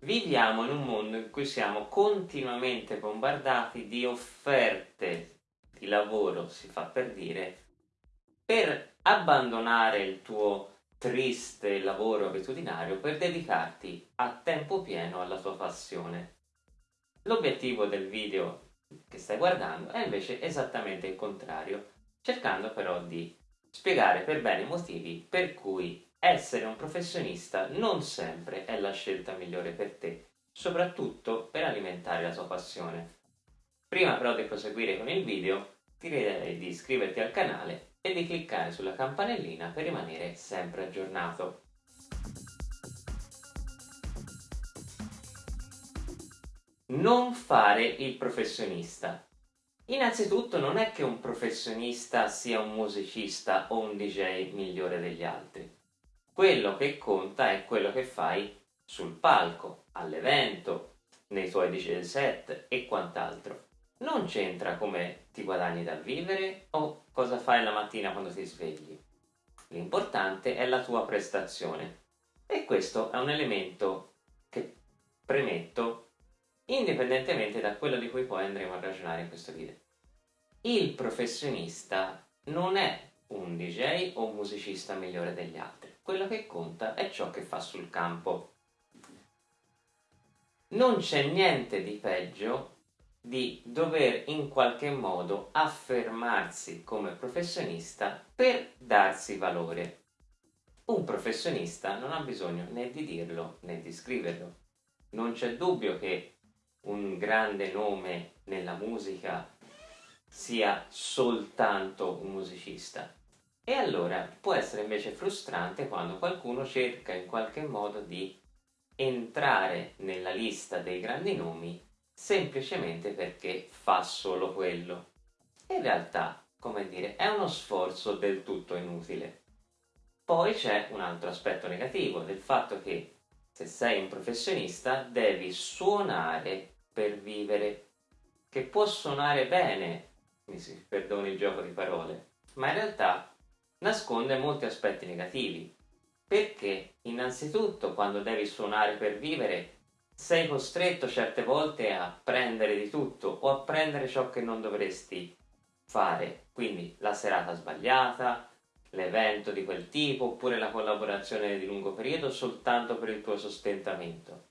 Viviamo in un mondo in cui siamo continuamente bombardati di offerte di lavoro, si fa per dire, per abbandonare il tuo triste lavoro abitudinario per dedicarti a tempo pieno alla tua passione. L'obiettivo del video che stai guardando è invece esattamente il contrario, cercando però di spiegare per bene i motivi per cui essere un professionista non sempre è la scelta migliore per te, soprattutto per alimentare la tua passione. Prima però di proseguire con il video, ti direi di iscriverti al canale e di cliccare sulla campanellina per rimanere sempre aggiornato. Non fare il professionista. Innanzitutto non è che un professionista sia un musicista o un DJ migliore degli altri. Quello che conta è quello che fai sul palco, all'evento, nei tuoi DJ set e quant'altro. Non c'entra come ti guadagni dal vivere o cosa fai la mattina quando ti svegli. L'importante è la tua prestazione e questo è un elemento che premetto indipendentemente da quello di cui poi andremo a ragionare in questo video. Il professionista non è un DJ o un musicista migliore degli altri, quello che conta è ciò che fa sul campo. Non c'è niente di peggio di dover in qualche modo affermarsi come professionista per darsi valore. Un professionista non ha bisogno né di dirlo né di scriverlo. Non c'è dubbio che un grande nome nella musica sia soltanto un musicista. E allora può essere invece frustrante quando qualcuno cerca in qualche modo di entrare nella lista dei grandi nomi semplicemente perché fa solo quello. In realtà, come dire, è uno sforzo del tutto inutile. Poi c'è un altro aspetto negativo del fatto che se sei un professionista devi suonare per vivere, che può suonare bene, mi si perdoni il gioco di parole, ma in realtà nasconde molti aspetti negativi, perché? Innanzitutto quando devi suonare per vivere sei costretto certe volte a prendere di tutto o a prendere ciò che non dovresti fare, quindi la serata sbagliata, l'evento di quel tipo oppure la collaborazione di lungo periodo soltanto per il tuo sostentamento.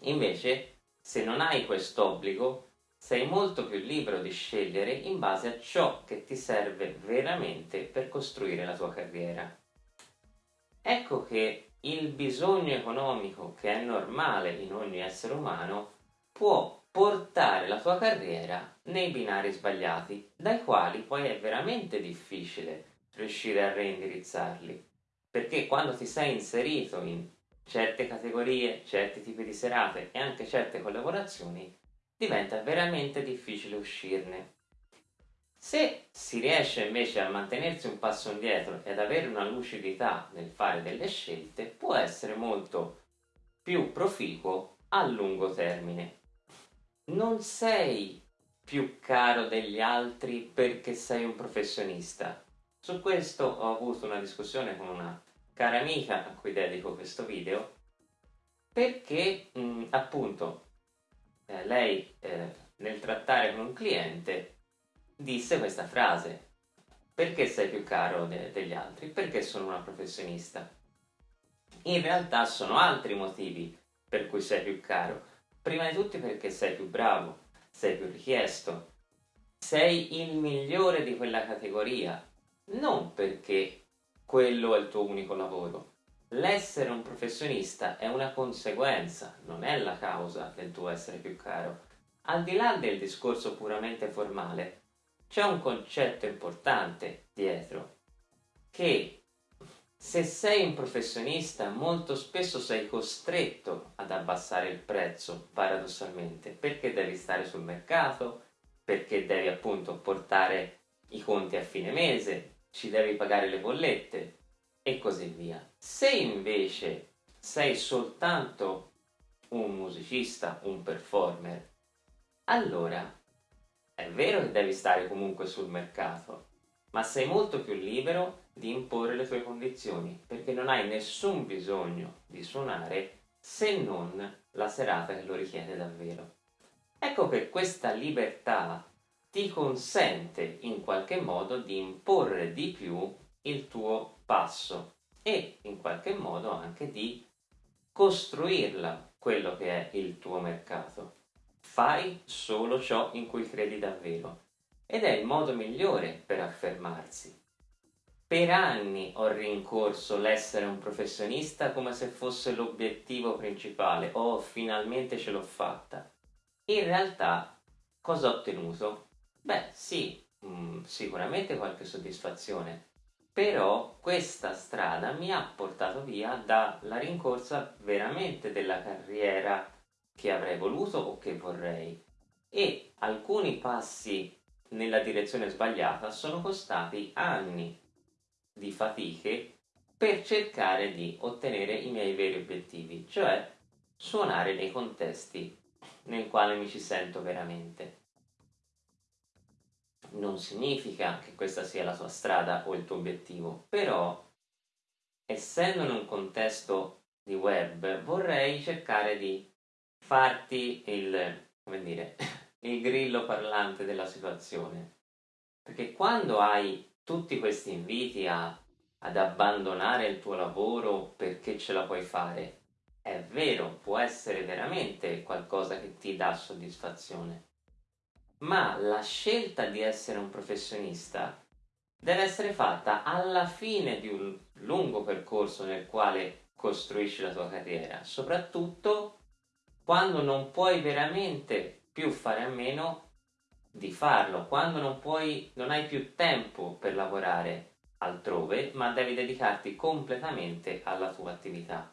Invece se non hai quest'obbligo, sei molto più libero di scegliere in base a ciò che ti serve veramente per costruire la tua carriera. Ecco che il bisogno economico, che è normale in ogni essere umano, può portare la tua carriera nei binari sbagliati, dai quali poi è veramente difficile riuscire a reindirizzarli. Perché quando ti sei inserito in certe categorie, certi tipi di serate e anche certe collaborazioni, diventa veramente difficile uscirne. Se si riesce invece a mantenersi un passo indietro ed avere una lucidità nel fare delle scelte, può essere molto più proficuo a lungo termine. Non sei più caro degli altri perché sei un professionista. Su questo ho avuto una discussione con una cara amica a cui dedico questo video perché mh, appunto eh, lei eh, nel trattare con un cliente disse questa frase perché sei più caro de degli altri? Perché sono una professionista. In realtà sono altri motivi per cui sei più caro. Prima di tutti perché sei più bravo, sei più richiesto, sei il migliore di quella categoria, non perché quello è il tuo unico lavoro. L'essere un professionista è una conseguenza, non è la causa del tuo essere più caro. Al di là del discorso puramente formale, c'è un concetto importante dietro, che se sei un professionista molto spesso sei costretto ad abbassare il prezzo, paradossalmente, perché devi stare sul mercato, perché devi appunto portare i conti a fine mese, ci devi pagare le bollette e così via. Se invece sei soltanto un musicista, un performer, allora è vero che devi stare comunque sul mercato, ma sei molto più libero di imporre le tue condizioni, perché non hai nessun bisogno di suonare se non la serata che lo richiede davvero. Ecco che questa libertà ti consente in qualche modo di imporre di più il tuo passo e in qualche modo anche di costruirla quello che è il tuo mercato. Fai solo ciò in cui credi davvero ed è il modo migliore per affermarsi. Per anni ho rincorso l'essere un professionista come se fosse l'obiettivo principale. Oh, finalmente ce l'ho fatta. In realtà, cosa ho ottenuto? Beh, sì, mh, mm, sicuramente qualche soddisfazione, però questa strada mi ha portato via dalla rincorsa veramente della carriera che avrei voluto o che vorrei. E alcuni passi nella direzione sbagliata sono costati anni di fatiche per cercare di ottenere i miei veri obiettivi, cioè suonare nei contesti nel quale mi ci sento veramente. Non significa che questa sia la tua strada o il tuo obiettivo, però essendo in un contesto di web vorrei cercare di farti il, come dire, il grillo parlante della situazione. Perché quando hai tutti questi inviti a, ad abbandonare il tuo lavoro perché ce la puoi fare, è vero, può essere veramente qualcosa che ti dà soddisfazione. Ma la scelta di essere un professionista deve essere fatta alla fine di un lungo percorso nel quale costruisci la tua carriera, soprattutto quando non puoi veramente più fare a meno di farlo, quando non puoi, non hai più tempo per lavorare altrove, ma devi dedicarti completamente alla tua attività.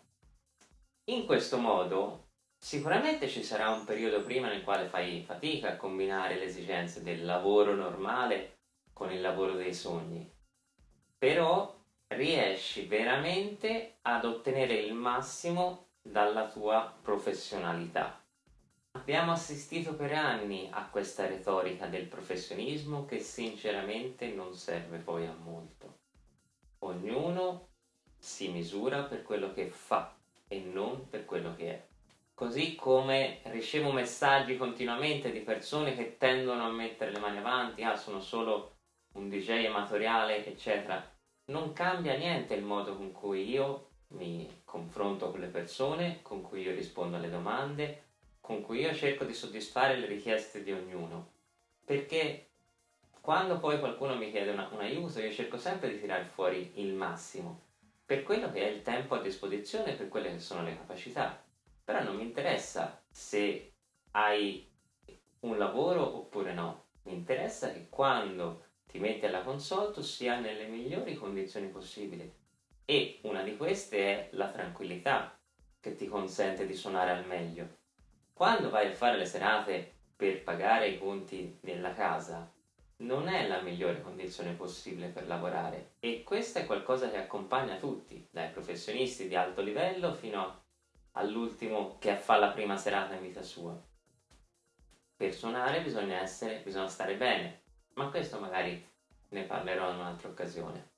In questo modo sicuramente ci sarà un periodo prima nel quale fai fatica a combinare le esigenze del lavoro normale con il lavoro dei sogni, però riesci veramente ad ottenere il massimo dalla tua professionalità. Abbiamo assistito per anni a questa retorica del professionismo che sinceramente non serve poi a molto. Ognuno si misura per quello che fa e non per quello che è. Così come ricevo messaggi continuamente di persone che tendono a mettere le mani avanti, ah sono solo un DJ amatoriale, eccetera. Non cambia niente il modo con cui io mi confronto con le persone, con cui io rispondo alle domande, con cui io cerco di soddisfare le richieste di ognuno. Perché quando poi qualcuno mi chiede una, un aiuto, io cerco sempre di tirare fuori il massimo, per quello che è il tempo a disposizione, per quelle che sono le capacità. Però non mi interessa se hai un lavoro oppure no, mi interessa che quando ti metti alla console tu sia nelle migliori condizioni possibili. E una di queste è la tranquillità che ti consente di suonare al meglio. Quando vai a fare le serate per pagare i conti della casa, non è la migliore condizione possibile per lavorare. E questo è qualcosa che accompagna tutti, dai professionisti di alto livello fino all'ultimo che fa la prima serata in vita sua. Per suonare bisogna essere, bisogna stare bene, ma questo magari ne parlerò in un'altra occasione.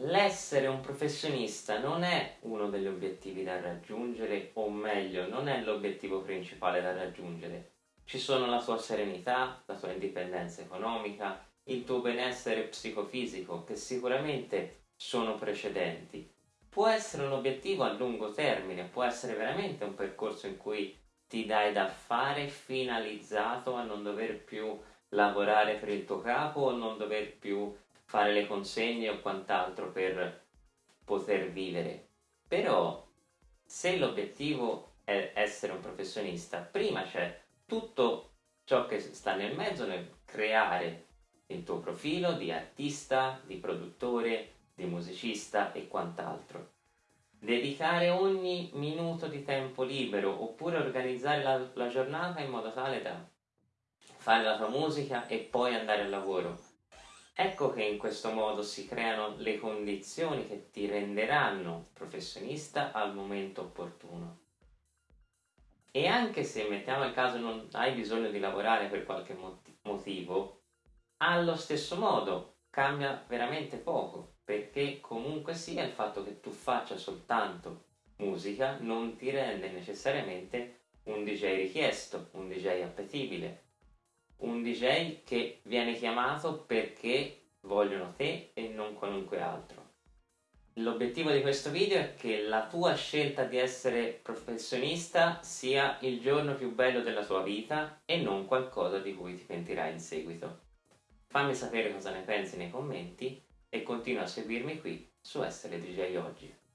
L'essere un professionista non è uno degli obiettivi da raggiungere, o meglio, non è l'obiettivo principale da raggiungere. Ci sono la tua serenità, la tua indipendenza economica, il tuo benessere psicofisico, che sicuramente sono precedenti. Può essere un obiettivo a lungo termine, può essere veramente un percorso in cui ti dai da fare finalizzato a non dover più lavorare per il tuo capo o non dover più fare le consegne o quant'altro per poter vivere. Però se l'obiettivo è essere un professionista, prima c'è tutto ciò che sta nel mezzo nel creare il tuo profilo di artista, di produttore, di musicista e quant'altro. Dedicare ogni minuto di tempo libero oppure organizzare la, la giornata in modo tale da fare la tua musica e poi andare al lavoro Ecco che in questo modo si creano le condizioni che ti renderanno professionista al momento opportuno. E anche se mettiamo il caso non hai bisogno di lavorare per qualche motivo, allo stesso modo cambia veramente poco, perché comunque sia il fatto che tu faccia soltanto musica non ti rende necessariamente un DJ richiesto, un DJ appetibile, un DJ che viene chiamato perché vogliono te e non qualunque altro. L'obiettivo di questo video è che la tua scelta di essere professionista sia il giorno più bello della tua vita e non qualcosa di cui ti pentirai in seguito. Fammi sapere cosa ne pensi nei commenti e continua a seguirmi qui su Essere DJ Oggi.